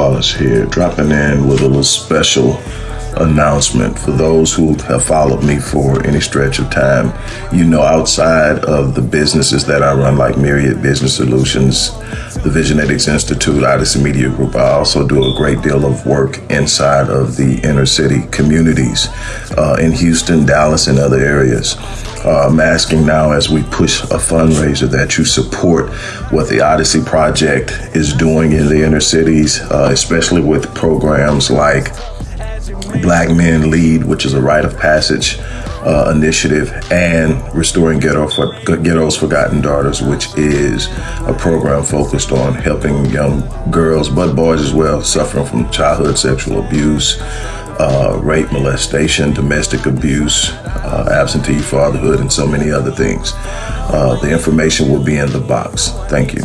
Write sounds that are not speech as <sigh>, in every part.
Wallace here, dropping in with a little special announcement for those who have followed me for any stretch of time. You know, outside of the businesses that I run, like Myriad Business Solutions, the Visionetics Institute, Odyssey Media Group, I also do a great deal of work inside of the inner city communities uh, in Houston, Dallas, and other areas. Uh, I'm asking now as we push a fundraiser that you support what the Odyssey Project is doing in the inner cities, uh, especially with programs like Black Men Lead, which is a rite of passage uh, initiative, and Restoring Ghetto for, Ghetto's Forgotten Daughters, which is a program focused on helping young girls, but boys as well, suffering from childhood sexual abuse, uh, rape, molestation, domestic abuse, uh, absentee fatherhood, and so many other things. Uh, the information will be in the box. Thank you.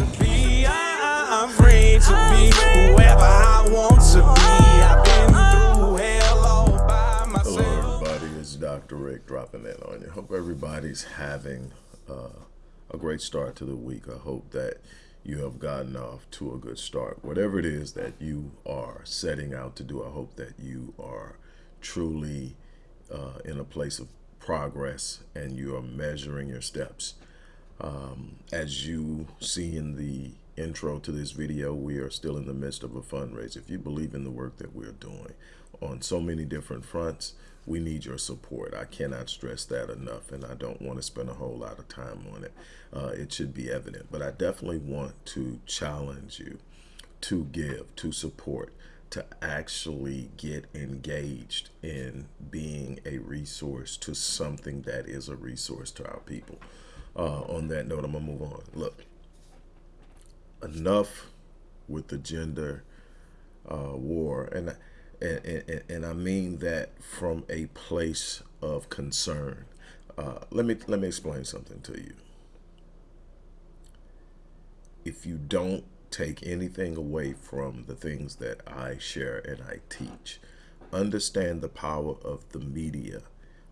Everybody's having uh, a great start to the week. I hope that you have gotten off to a good start. Whatever it is that you are setting out to do, I hope that you are truly uh, in a place of progress and you are measuring your steps. Um, as you see in the intro to this video, we are still in the midst of a fundraiser. If you believe in the work that we're doing on so many different fronts, we need your support. I cannot stress that enough, and I don't want to spend a whole lot of time on it. Uh, it should be evident, but I definitely want to challenge you to give, to support, to actually get engaged in being a resource to something that is a resource to our people. Uh, on that note, I'm gonna move on. Look, enough with the gender uh, war, and, and and and I mean that from a place of concern. Uh, let me let me explain something to you. If you don't take anything away from the things that I share and I teach, understand the power of the media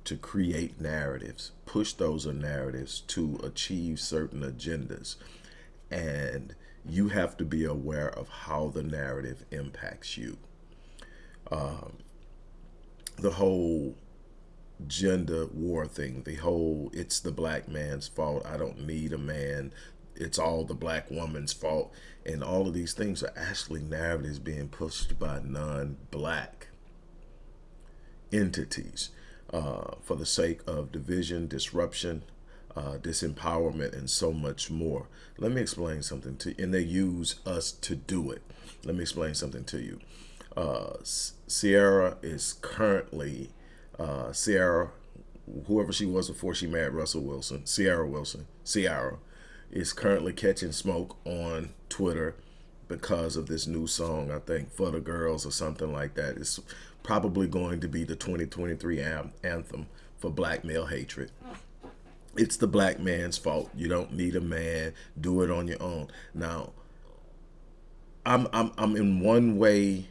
to create narratives, push those narratives to achieve certain agendas, and you have to be aware of how the narrative impacts you. Um, the whole gender war thing, the whole it's the black man's fault, I don't need a man, it's all the black woman's fault, and all of these things are actually narratives being pushed by non-black entities uh, for the sake of division, disruption, uh, disempowerment, and so much more. Let me explain something to you. And they use us to do it. Let me explain something to you. Uh, Ciara is currently, uh, Ciara, whoever she was before she married Russell Wilson, Ciara Wilson, Ciara, is currently catching smoke on Twitter because of this new song, I think, For the Girls or something like that. It's probably going to be the 2023 anthem for black male hatred it's the black man's fault. You don't need a man. Do it on your own. Now, I'm I'm I'm in one way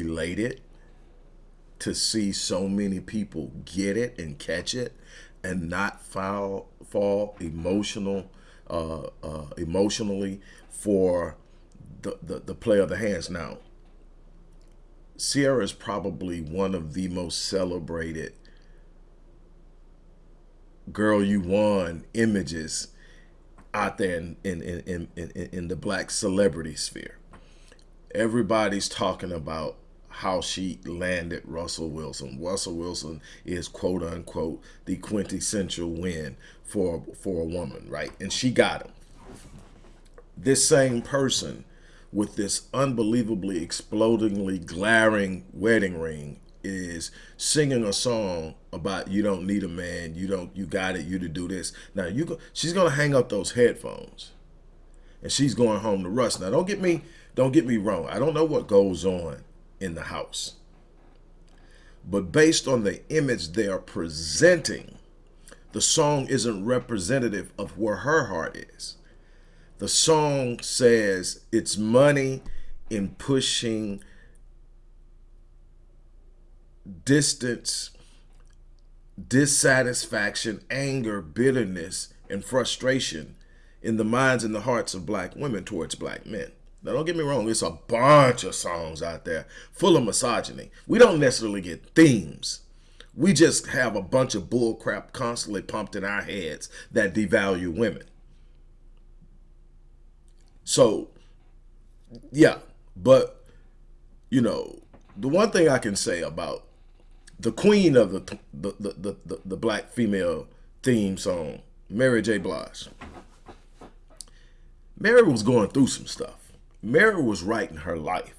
elated to see so many people get it and catch it and not fall fall emotional uh, uh, emotionally for the, the the play of the hands. Now, Ciara is probably one of the most celebrated girl you won images out there in, in, in, in, in the black celebrity sphere. Everybody's talking about how she landed Russell Wilson. Russell Wilson is quote unquote the quintessential win for for a woman, right? And she got him. This same person with this unbelievably explodingly glaring wedding ring is singing a song about you don't need a man, you don't you got it, you to do this. Now you go, she's gonna hang up those headphones, and she's going home to Russ. Now don't get me don't get me wrong. I don't know what goes on in the house, but based on the image they are presenting, the song isn't representative of where her heart is. The song says it's money in pushing distance, dissatisfaction, anger, bitterness, and frustration in the minds and the hearts of black women towards black men. Now, don't get me wrong, it's a bunch of songs out there full of misogyny. We don't necessarily get themes. We just have a bunch of bullcrap constantly pumped in our heads that devalue women. So, yeah, but, you know, the one thing I can say about the queen of the the, the, the, the black female theme song, Mary J. Blige. Mary was going through some stuff. Mary was writing her life.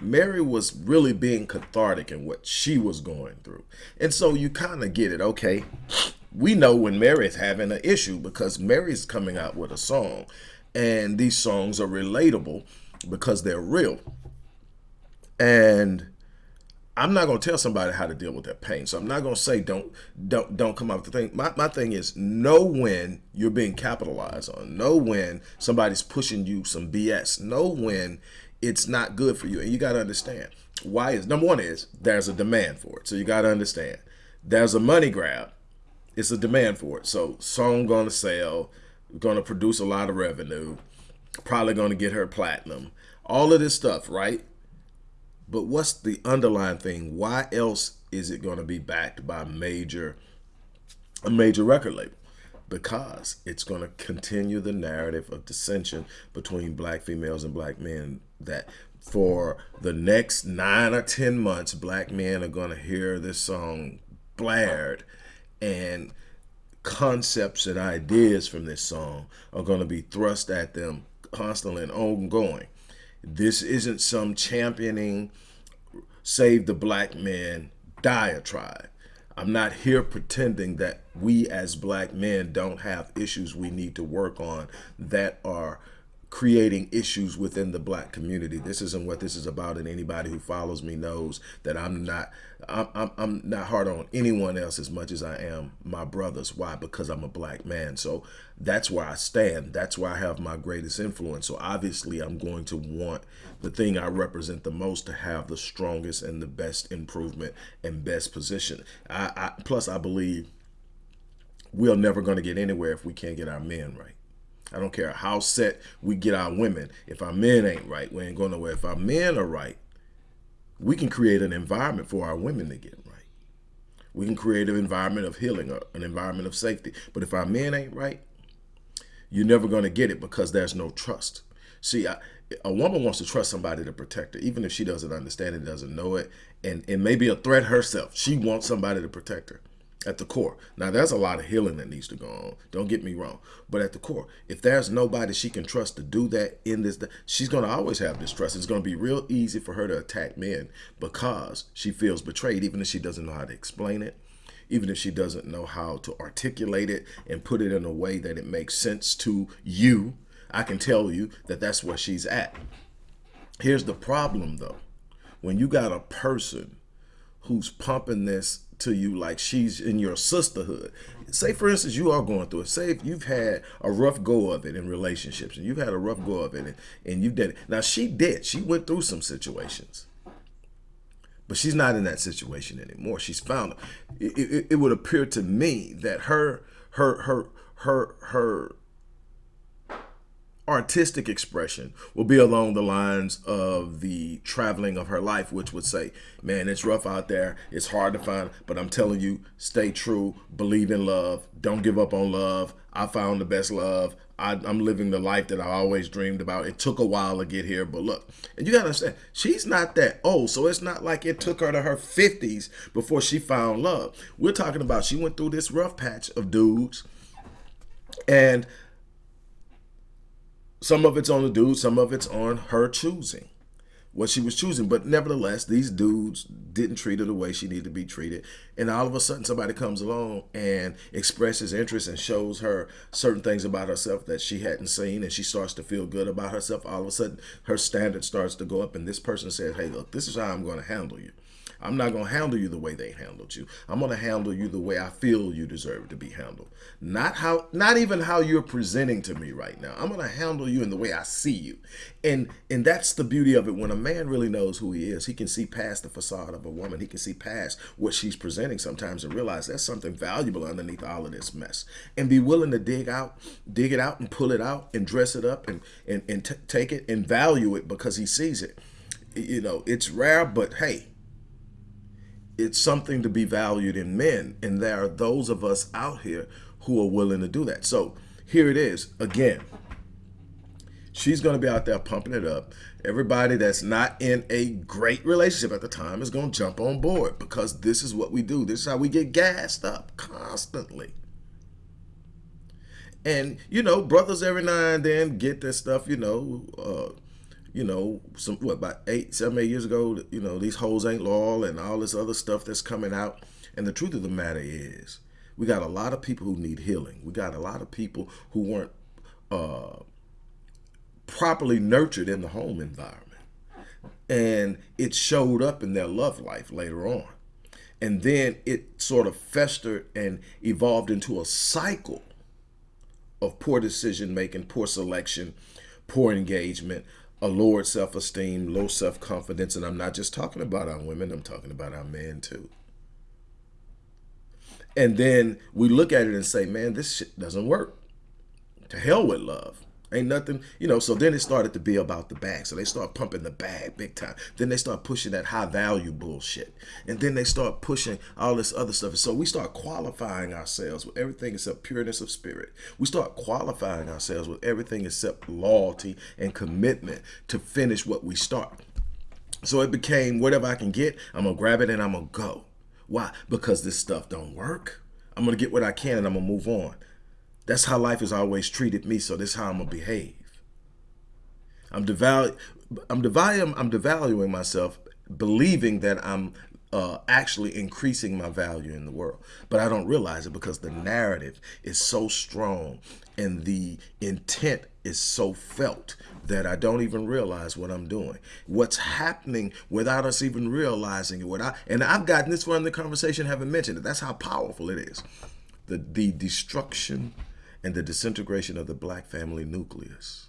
Mary was really being cathartic in what she was going through. And so you kind of get it, okay? We know when Mary's having an issue because Mary's coming out with a song. And these songs are relatable because they're real. And I'm not going to tell somebody how to deal with that pain. So I'm not going to say don't don't don't come up with the thing. My, my thing is know when you're being capitalized on. Know when somebody's pushing you some BS. Know when it's not good for you. And you got to understand why is number one is there's a demand for it. So you got to understand there's a money grab. It's a demand for it. So song going to sell, going to produce a lot of revenue, probably going to get her platinum. All of this stuff, right? But what's the underlying thing? Why else is it going to be backed by major a major record label? Because it's going to continue the narrative of dissension between black females and black men that for the next nine or 10 months, black men are going to hear this song blared and concepts and ideas from this song are going to be thrust at them constantly and ongoing. This isn't some championing save the black man diatribe. I'm not here pretending that we as black men don't have issues we need to work on that are creating issues within the black community. This isn't what this is about, and anybody who follows me knows that I'm not I'm, I'm, I'm not hard on anyone else as much as I am my brothers. Why? Because I'm a black man. So that's where I stand. That's where I have my greatest influence. So obviously I'm going to want the thing I represent the most to have the strongest and the best improvement and best position. I, I plus I believe we're never going to get anywhere if we can't get our men right. I don't care how set we get our women. If our men ain't right, we ain't going nowhere. If our men are right, we can create an environment for our women to get right. We can create an environment of healing, an environment of safety. But if our men ain't right, you're never going to get it because there's no trust. See, I, a woman wants to trust somebody to protect her, even if she doesn't understand it, doesn't know it, and it may be a threat herself. She wants somebody to protect her at the core. Now, there's a lot of healing that needs to go on. Don't get me wrong. But at the core, if there's nobody she can trust to do that in this, she's going to always have distrust. It's going to be real easy for her to attack men because she feels betrayed, even if she doesn't know how to explain it, even if she doesn't know how to articulate it and put it in a way that it makes sense to you. I can tell you that that's where she's at. Here's the problem, though. When you got a person who's pumping this to you like she's in your sisterhood. Say, for instance, you are going through it. Say if you've had a rough go of it in relationships and you've had a rough go of it and, and you did it. Now, she did. She went through some situations. But she's not in that situation anymore. She's found it. It, it, it would appear to me that her, her, her, her, her artistic expression will be along the lines of the traveling of her life, which would say, man, it's rough out there. It's hard to find, but I'm telling you, stay true, believe in love, don't give up on love. I found the best love. I, am living the life that I always dreamed about. It took a while to get here, but look, and you gotta understand, she's not that old, so it's not like it took her to her 50s before she found love. We're talking about she went through this rough patch of dudes, and some of it's on the dude, some of it's on her choosing what she was choosing. But nevertheless, these dudes didn't treat her the way she needed to be treated. And all of a sudden, somebody comes along and expresses interest and shows her certain things about herself that she hadn't seen. And she starts to feel good about herself. All of a sudden, her standard starts to go up. And this person says, hey, look, this is how I'm going to handle you. I'm not going to handle you the way they handled you. I'm going to handle you the way I feel you deserve to be handled. Not how not even how you're presenting to me right now. I'm going to handle you in the way I see you. And and that's the beauty of it when a man really knows who he is. He can see past the facade of a a woman. He can see past what she's presenting sometimes and realize there's something valuable underneath all of this mess and be willing to dig out, dig it out and pull it out and dress it up and, and, and take it and value it because he sees it. You know, it's rare, but hey, it's something to be valued in men. And there are those of us out here who are willing to do that. So here it is again. She's going to be out there pumping it up. Everybody that's not in a great relationship at the time is going to jump on board because this is what we do. This is how we get gassed up constantly. And, you know, brothers every now and then get this stuff, you know, uh, you know, some what about eight, seven, eight years ago, you know, these hoes ain't loyal and all this other stuff that's coming out. And the truth of the matter is, we got a lot of people who need healing. We got a lot of people who weren't uh, properly nurtured in the home environment. And it showed up in their love life later on. And then it sort of festered and evolved into a cycle of poor decision making, poor selection, poor engagement, a lowered self-esteem, low self-confidence. And I'm not just talking about our women, I'm talking about our men too. And then we look at it and say, man, this shit doesn't work. To hell with love. Ain't nothing, you know, so then it started to be about the bag. So they start pumping the bag big time. Then they start pushing that high value bullshit. And then they start pushing all this other stuff. So we start qualifying ourselves with everything except pureness of spirit. We start qualifying ourselves with everything except loyalty and commitment to finish what we start. So it became whatever I can get, I'm gonna grab it and I'm gonna go. Why? Because this stuff don't work. I'm gonna get what I can and I'm gonna move on. That's how life has always treated me, so this is how I'm gonna behave. I'm devalu I'm devaluing I'm devaluing myself, believing that I'm uh, actually increasing my value in the world. But I don't realize it because the narrative is so strong and the intent is so felt that I don't even realize what I'm doing. What's happening without us even realizing it. What I, and I've gotten this far in the conversation, haven't mentioned it. That's how powerful it is. The, the destruction and the disintegration of the black family nucleus.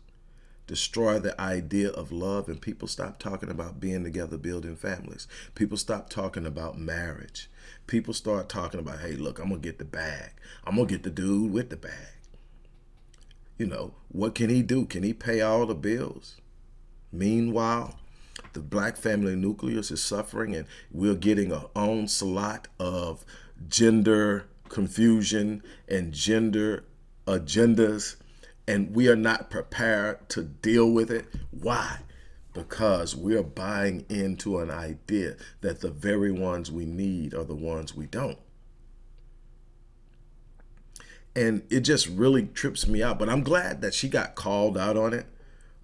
Destroy the idea of love and people stop talking about being together, building families. People stop talking about marriage. People start talking about, hey, look, I'm going to get the bag. I'm going to get the dude with the bag. You know, what can he do? Can he pay all the bills? Meanwhile, the black family nucleus is suffering and we're getting an onslaught of gender confusion and gender agendas and we are not prepared to deal with it. Why? Because we're buying into an idea that the very ones we need are the ones we don't. And it just really trips me out. But I'm glad that she got called out on it.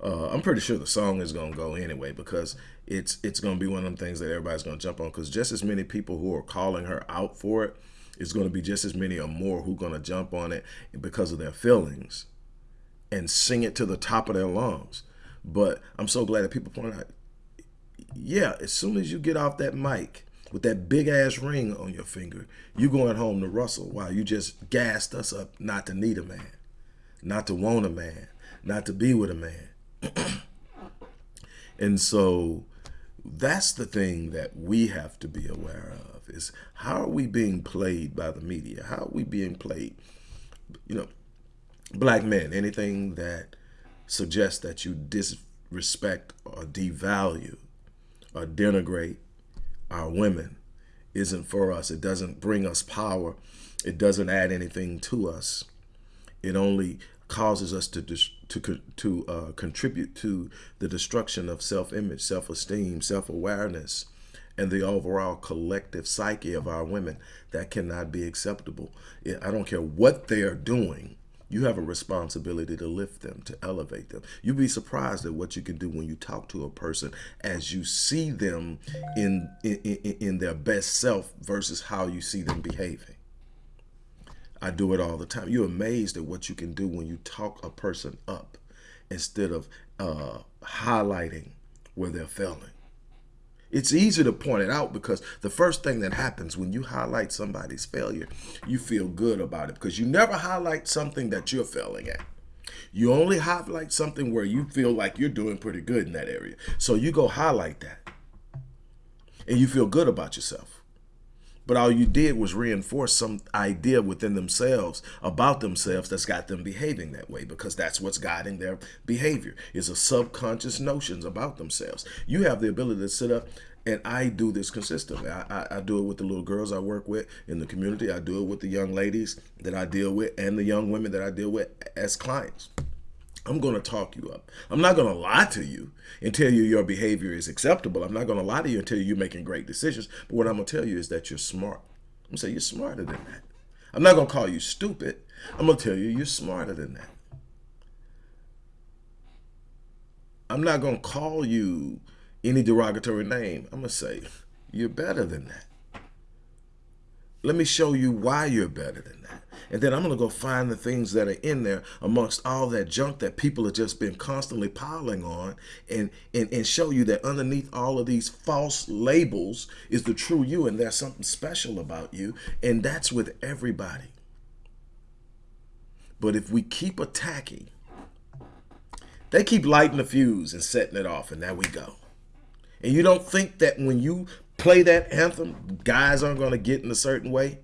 Uh, I'm pretty sure the song is going to go anyway because it's it's going to be one of them things that everybody's going to jump on because just as many people who are calling her out for it it's going to be just as many or more who are going to jump on it because of their feelings and sing it to the top of their lungs. But I'm so glad that people point out, yeah, as soon as you get off that mic with that big ass ring on your finger, you're going home to Russell while you just gassed us up not to need a man, not to want a man, not to be with a man. <clears throat> and so that's the thing that we have to be aware of is how are we being played by the media? How are we being played? You know, black men, anything that suggests that you disrespect or devalue or denigrate our women isn't for us. It doesn't bring us power. It doesn't add anything to us. It only causes us to to to uh, contribute to the destruction of self-image, self-esteem, self-awareness, and the overall collective psyche of our women. That cannot be acceptable. I don't care what they are doing. You have a responsibility to lift them, to elevate them. You'd be surprised at what you can do when you talk to a person as you see them in, in, in their best self versus how you see them behaving. I do it all the time. You're amazed at what you can do when you talk a person up instead of uh, highlighting where they're failing. It's easy to point it out because the first thing that happens when you highlight somebody's failure, you feel good about it because you never highlight something that you're failing at. You only highlight something where you feel like you're doing pretty good in that area. So you go highlight that. and you feel good about yourself. But all you did was reinforce some idea within themselves about themselves that's got them behaving that way because that's what's guiding their behavior is a subconscious notions about themselves. You have the ability to sit up and I do this consistently. I, I, I, do it with the little girls I work with in the community. I do it with the young ladies that I deal with and the young women that I deal with as clients. I'm going to talk you up. I'm not going to lie to you and tell you your behavior is acceptable. I'm not going to lie to you and tell you you're making great decisions. But what I'm going to tell you is that you're smart. I'm going to say you're smarter than that. I'm not going to call you stupid. I'm going to tell you you're smarter than that. I'm not going to call you any derogatory name. I'm going to say you're better than that. Let me show you why you're better than that. And then I'm going to go find the things that are in there amongst all that junk that people have just been constantly piling on and, and, and show you that underneath all of these false labels is the true you and there's something special about you. And that's with everybody. But if we keep attacking, they keep lighting the fuse and setting it off and there we go. And you don't think that when you play that anthem, guys aren't going to get in a certain way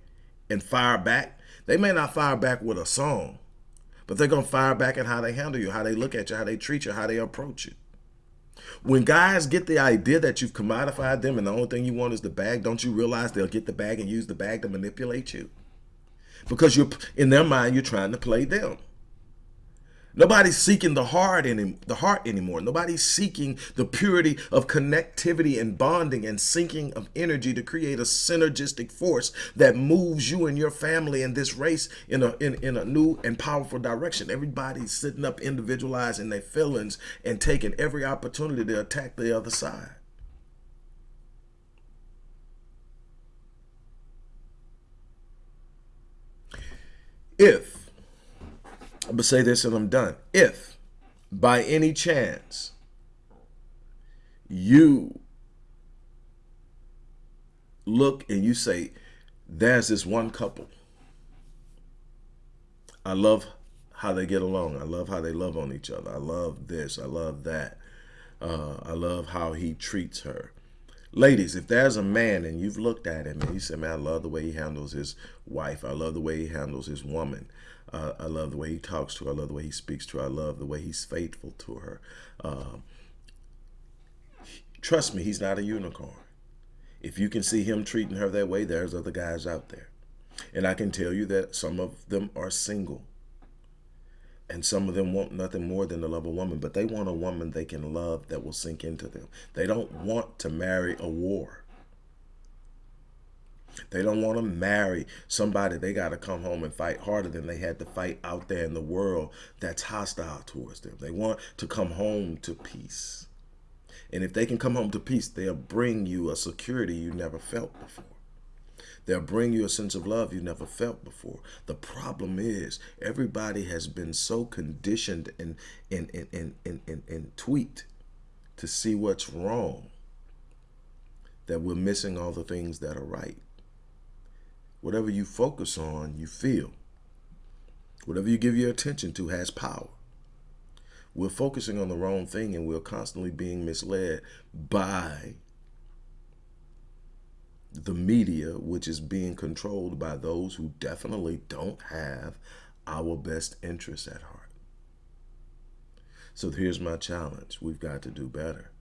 and fire back? They may not fire back with a song, but they're going to fire back at how they handle you, how they look at you, how they treat you, how they approach you. When guys get the idea that you've commodified them and the only thing you want is the bag, don't you realize they'll get the bag and use the bag to manipulate you? Because you're in their mind, you're trying to play them. Nobody's seeking the heart any, the heart anymore. Nobody's seeking the purity of connectivity and bonding and syncing of energy to create a synergistic force that moves you and your family and this race in a in, in a new and powerful direction. Everybody's sitting up individualizing their feelings and taking every opportunity to attack the other side. If To say this and I'm done. If by any chance you look and you say, there's this one couple. I love how they get along. I love how they love on each other. I love this. I love that. Uh, I love how he treats her. Ladies, if there's a man and you've looked at him and you say, man, I love the way he handles his wife. I love the way he handles his woman. Uh, I love the way he talks to her. I love the way he speaks to her. I love the way he's faithful to her. Um, trust me, he's not a unicorn. If you can see him treating her that way, there's other guys out there. And I can tell you that some of them are single. And some of them want nothing more than to love a woman, but they want a woman they can love that will sink into them. They don't want to marry a war. They don't want to marry somebody they got to come home and fight harder than they had to fight out there in the world that's hostile towards them. They want to come home to peace. And if they can come home to peace, they'll bring you a security you never felt before. They'll bring you a sense of love you never felt before. The problem is everybody has been so conditioned and, and, and, and, and, and, and tweaked to see what's wrong that we're missing all the things that are right. Whatever you focus on, you feel. Whatever you give your attention to has power. We're focusing on the wrong thing and we're constantly being misled by the media, which is being controlled by those who definitely don't have our best interests at heart. So here's my challenge. We've got to do better.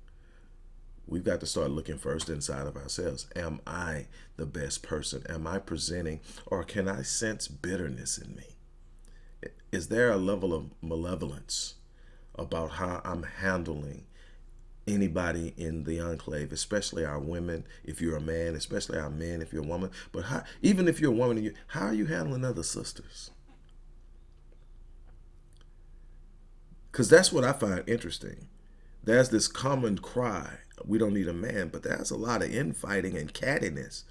We've got to start looking first inside of ourselves. Am I the best person? Am I presenting or can I sense bitterness in me? Is there a level of malevolence about how I'm handling anybody in the enclave, especially our women, if you're a man, especially our men, if you're a woman. But how, even if you're a woman, how are you handling other sisters? Because that's what I find interesting. There's this common cry we don't need a man, but there's a lot of infighting and cattiness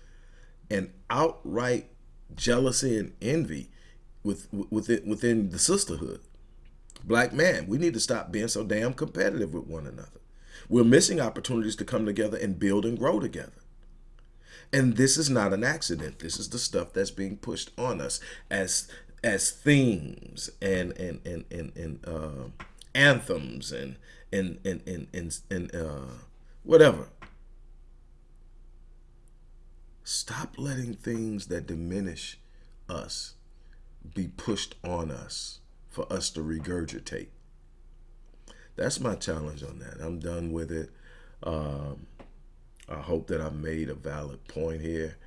and outright jealousy and envy with within within the sisterhood. Black man, we need to stop being so damn competitive with one another. We're missing opportunities to come together and build and grow together. And this is not an accident. This is the stuff that's being pushed on us as as themes and and and and, and uh, anthems and and and and and, and uh, whatever. Stop letting things that diminish us be pushed on us for us to regurgitate. That's my challenge on that. I'm done with it. Um, I hope that I made a valid point here.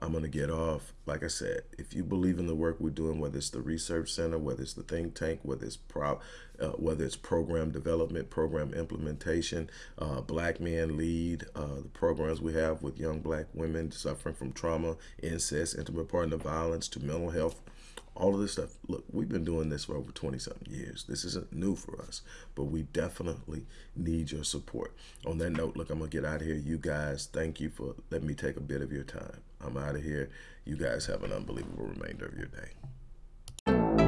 I'm going to get off. Like I said, if you believe in the work we're doing, whether it's the research center, whether it's the think tank, whether it's pro, uh, whether it's program development, program implementation, uh, black men lead uh, the programs we have with young black women suffering from trauma, incest, intimate partner violence, to mental health all of this stuff. Look, we've been doing this for over 20 something years. This isn't new for us, but we definitely need your support. On that note, look, I'm going to get out of here. You guys, thank you for letting me take a bit of your time. I'm out of here. You guys have an unbelievable remainder of your day.